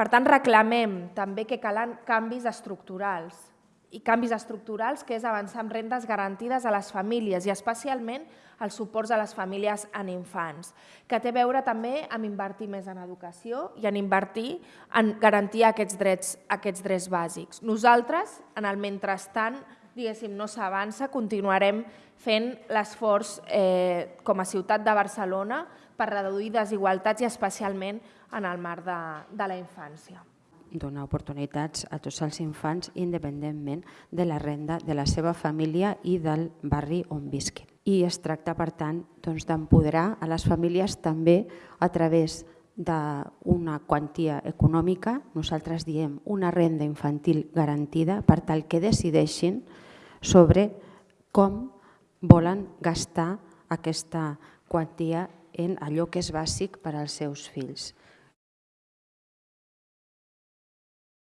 Per tant, reclamem també que calen canvis estructurals i canvis estructurals que és avançar amb rendes garantides a les famílies i especialment els suports a les famílies en infants, que té a veure també amb invertir més en educació i en invertir en garantir aquests drets, aquests drets bàsics. Nosaltres, en el mentrestant, diguéssim, no s'avança, continuarem fent l'esforç eh, com a ciutat de Barcelona per reduir desigualtats i especialment en el marc de, de la infància donar oportunitats a tots els infants independentment de la renda de la seva família i del barri on visquin. I es tracta, per tant, doncs, d'empoderar a les famílies també a través d'una quantia econòmica, nosaltres diem una renda infantil garantida, per tal que decideixin sobre com volen gastar aquesta quantia en allò que és bàsic per als seus fills.